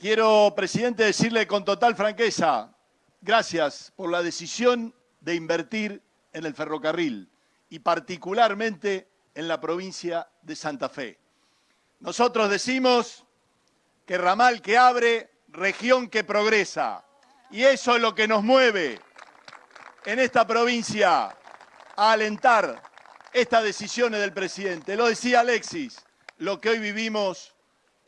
Quiero, presidente, decirle con total franqueza, gracias por la decisión de invertir en el ferrocarril y particularmente en la provincia de Santa Fe. Nosotros decimos que ramal que abre, región que progresa. Y eso es lo que nos mueve en esta provincia a alentar estas decisiones del presidente. Lo decía Alexis, lo que hoy vivimos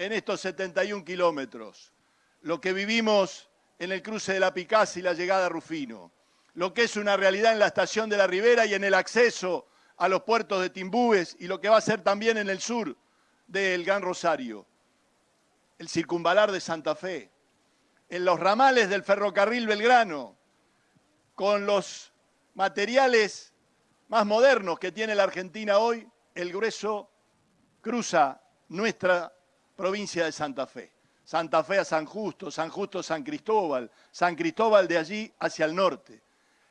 en estos 71 kilómetros, lo que vivimos en el cruce de la Picasa y la llegada a Rufino, lo que es una realidad en la estación de la Ribera y en el acceso a los puertos de Timbúes y lo que va a ser también en el sur del Gran Rosario, el circunvalar de Santa Fe, en los ramales del ferrocarril Belgrano, con los materiales más modernos que tiene la Argentina hoy, el grueso cruza nuestra provincia de Santa Fe. Santa Fe a San Justo, San Justo a San Cristóbal, San Cristóbal de allí hacia el norte.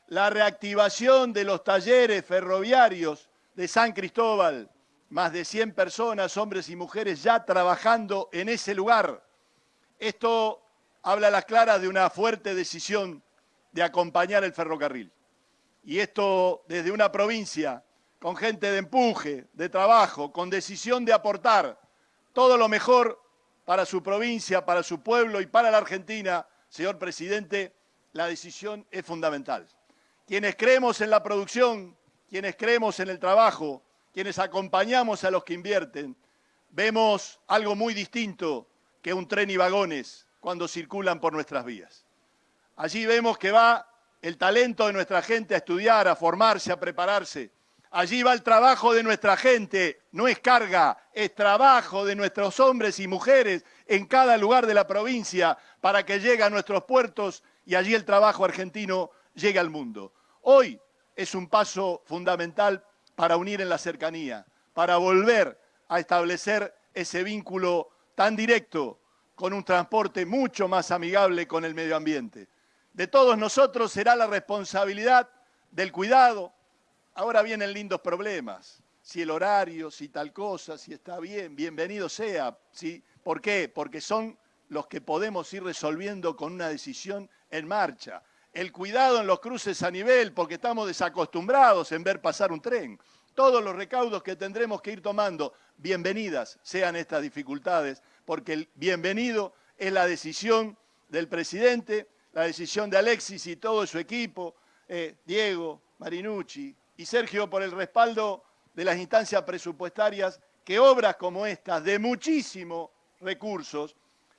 La reactivación de los talleres ferroviarios de San Cristóbal, más de 100 personas, hombres y mujeres ya trabajando en ese lugar. Esto habla a las claras de una fuerte decisión de acompañar el ferrocarril. Y esto desde una provincia con gente de empuje, de trabajo, con decisión de aportar todo lo mejor para su provincia, para su pueblo y para la Argentina, señor presidente, la decisión es fundamental. Quienes creemos en la producción, quienes creemos en el trabajo, quienes acompañamos a los que invierten, vemos algo muy distinto que un tren y vagones cuando circulan por nuestras vías. Allí vemos que va el talento de nuestra gente a estudiar, a formarse, a prepararse, Allí va el trabajo de nuestra gente, no es carga, es trabajo de nuestros hombres y mujeres en cada lugar de la provincia para que llegue a nuestros puertos y allí el trabajo argentino llegue al mundo. Hoy es un paso fundamental para unir en la cercanía, para volver a establecer ese vínculo tan directo con un transporte mucho más amigable con el medio ambiente. De todos nosotros será la responsabilidad del cuidado, Ahora vienen lindos problemas, si el horario, si tal cosa, si está bien, bienvenido sea. ¿sí? ¿Por qué? Porque son los que podemos ir resolviendo con una decisión en marcha. El cuidado en los cruces a nivel, porque estamos desacostumbrados en ver pasar un tren. Todos los recaudos que tendremos que ir tomando, bienvenidas sean estas dificultades, porque el bienvenido es la decisión del presidente, la decisión de Alexis y todo su equipo, eh, Diego, Marinucci, y Sergio por el respaldo de las instancias presupuestarias que obras como estas, de muchísimos recursos,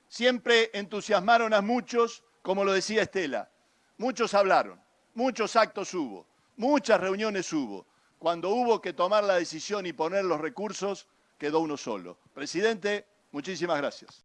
siempre entusiasmaron a muchos, como lo decía Estela. Muchos hablaron, muchos actos hubo, muchas reuniones hubo. Cuando hubo que tomar la decisión y poner los recursos, quedó uno solo. Presidente, muchísimas gracias.